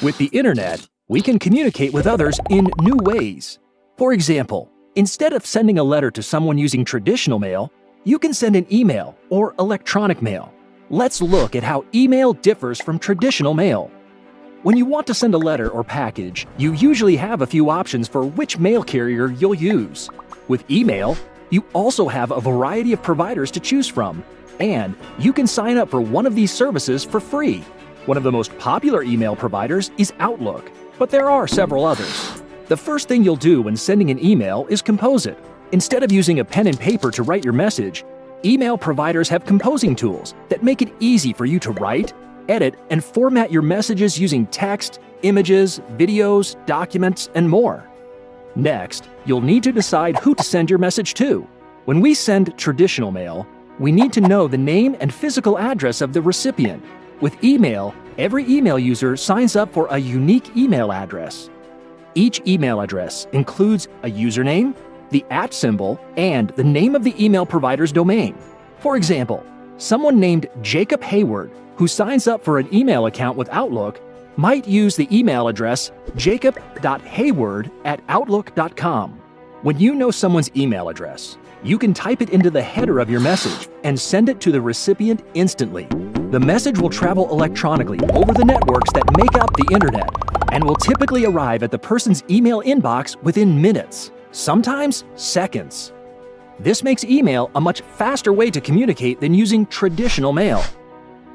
With the internet, we can communicate with others in new ways. For example, instead of sending a letter to someone using traditional mail, you can send an email or electronic mail. Let's look at how email differs from traditional mail. When you want to send a letter or package, you usually have a few options for which mail carrier you'll use. With email, you also have a variety of providers to choose from, and you can sign up for one of these services for free. One of the most popular email providers is Outlook, but there are several others. The first thing you'll do when sending an email is compose it. Instead of using a pen and paper to write your message, email providers have composing tools that make it easy for you to write, edit, and format your messages using text, images, videos, documents, and more. Next, you'll need to decide who to send your message to. When we send traditional mail, we need to know the name and physical address of the recipient with email, every email user signs up for a unique email address. Each email address includes a username, the at symbol, and the name of the email provider's domain. For example, someone named Jacob Hayward, who signs up for an email account with Outlook, might use the email address jacob.hayward at outlook.com. When you know someone's email address, you can type it into the header of your message and send it to the recipient instantly. The message will travel electronically over the networks that make up the internet and will typically arrive at the person's email inbox within minutes, sometimes seconds. This makes email a much faster way to communicate than using traditional mail.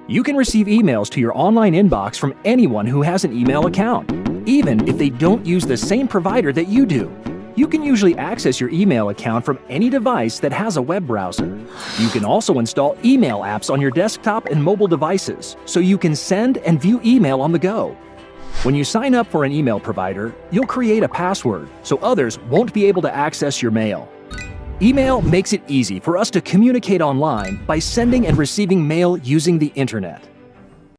You can receive emails to your online inbox from anyone who has an email account, even if they don't use the same provider that you do. You can usually access your email account from any device that has a web browser. You can also install email apps on your desktop and mobile devices, so you can send and view email on the go. When you sign up for an email provider, you'll create a password so others won't be able to access your mail. Email makes it easy for us to communicate online by sending and receiving mail using the internet.